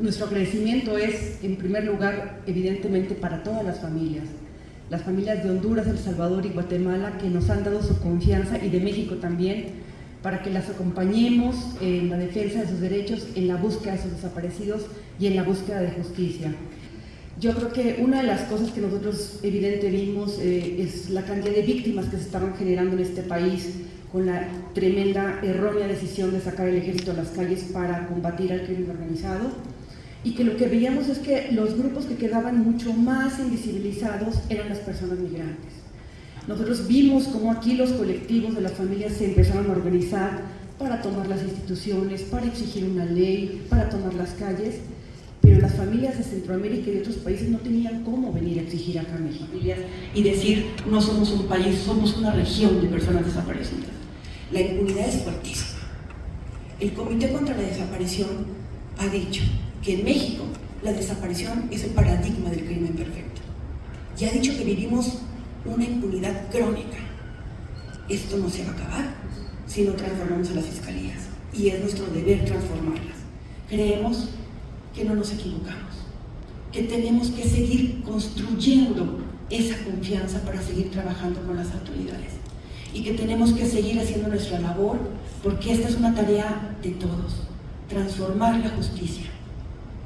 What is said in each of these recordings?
Nuestro agradecimiento es, en primer lugar, evidentemente para todas las familias, las familias de Honduras, El Salvador y Guatemala que nos han dado su confianza y de México también para que las acompañemos en la defensa de sus derechos, en la búsqueda de sus desaparecidos y en la búsqueda de justicia. Yo creo que una de las cosas que nosotros evidente vimos eh, es la cantidad de víctimas que se estaban generando en este país con la tremenda errónea decisión de sacar el ejército a las calles para combatir al crimen organizado y que lo que veíamos es que los grupos que quedaban mucho más invisibilizados eran las personas migrantes. Nosotros vimos cómo aquí los colectivos de las familias se empezaron a organizar para tomar las instituciones, para exigir una ley, para tomar las calles, las familias de Centroamérica y de otros países no tenían cómo venir a exigir acá a México y decir, no somos un país, somos una región de personas desaparecidas. La impunidad es fuertísima. El Comité contra la Desaparición ha dicho que en México la desaparición es el paradigma del crimen perfecto. Y ha dicho que vivimos una impunidad crónica. Esto no se va a acabar si no transformamos a las fiscalías. Y es nuestro deber transformarlas. Creemos que no nos equivocamos, que tenemos que seguir construyendo esa confianza para seguir trabajando con las autoridades y que tenemos que seguir haciendo nuestra labor porque esta es una tarea de todos, transformar la justicia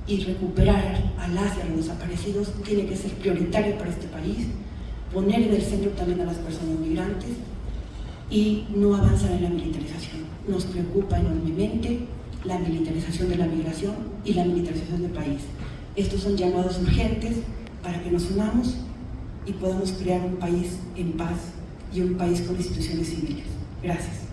y recuperar a las y a los desaparecidos tiene que ser prioritario para este país, poner en el centro también a las personas migrantes y no avanzar en la militarización. Nos preocupa enormemente la militarización de la migración y la militarización del país. Estos son llamados urgentes para que nos unamos y podamos crear un país en paz y un país con instituciones civiles. Gracias.